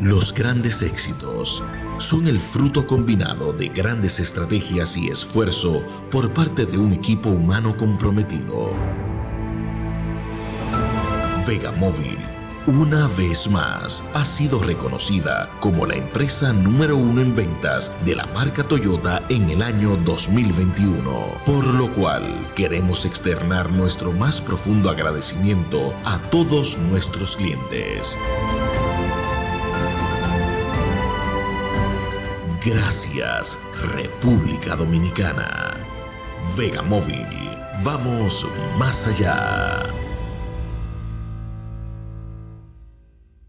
Los grandes éxitos son el fruto combinado de grandes estrategias y esfuerzo por parte de un equipo humano comprometido. Vega Móvil, una vez más, ha sido reconocida como la empresa número uno en ventas de la marca Toyota en el año 2021, por lo cual queremos externar nuestro más profundo agradecimiento a todos nuestros clientes. Gracias, República Dominicana. Vega Móvil, vamos más allá.